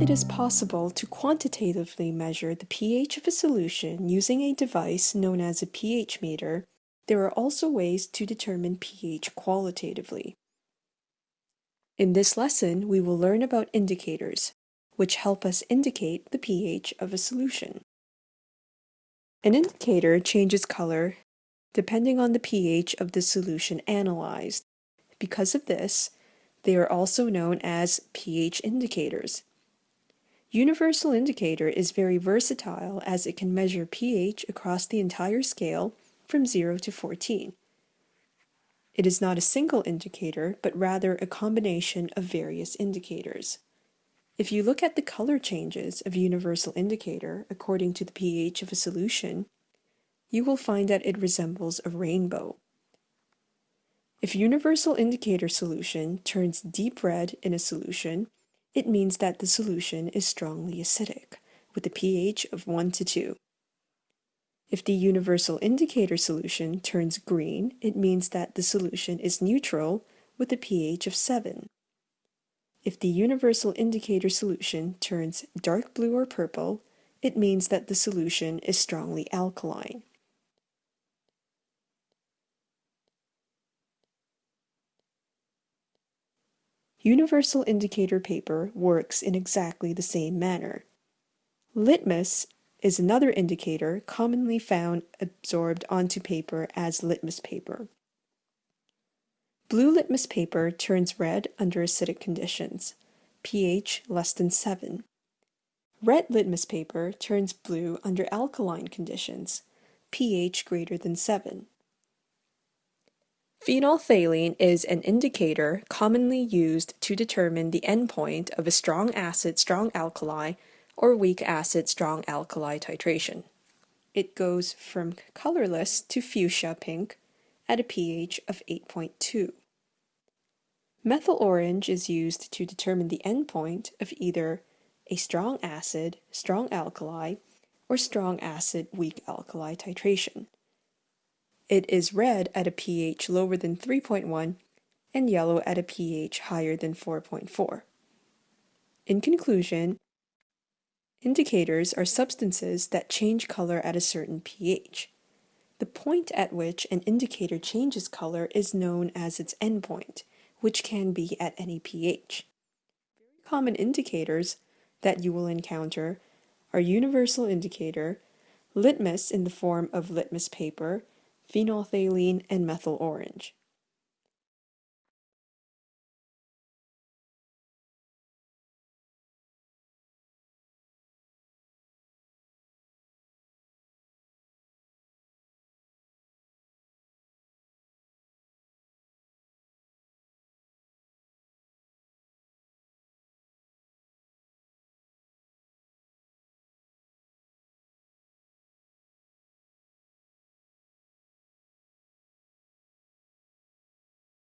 it is possible to quantitatively measure the pH of a solution using a device known as a pH meter, there are also ways to determine pH qualitatively. In this lesson, we will learn about indicators, which help us indicate the pH of a solution. An indicator changes color depending on the pH of the solution analyzed. Because of this, they are also known as pH indicators. Universal indicator is very versatile as it can measure pH across the entire scale from 0 to 14. It is not a single indicator, but rather a combination of various indicators. If you look at the color changes of universal indicator according to the pH of a solution, you will find that it resembles a rainbow. If universal indicator solution turns deep red in a solution, it means that the solution is strongly acidic, with a pH of 1 to 2. If the universal indicator solution turns green, it means that the solution is neutral, with a pH of 7. If the universal indicator solution turns dark blue or purple, it means that the solution is strongly alkaline. Universal indicator paper works in exactly the same manner. Litmus is another indicator commonly found absorbed onto paper as litmus paper. Blue litmus paper turns red under acidic conditions, pH less than 7. Red litmus paper turns blue under alkaline conditions, pH greater than 7. Phenolphthalein is an indicator commonly used to determine the endpoint of a strong acid strong alkali or weak acid strong alkali titration. It goes from colorless to fuchsia pink at a pH of 8.2. Methyl orange is used to determine the endpoint of either a strong acid, strong alkali, or strong acid, weak alkali titration. It is red at a pH lower than 3.1 and yellow at a pH higher than 4.4. In conclusion, indicators are substances that change color at a certain pH. The point at which an indicator changes color is known as its endpoint, which can be at any pH. Very common indicators that you will encounter are universal indicator, litmus in the form of litmus paper, phenolphthalein, and methyl orange.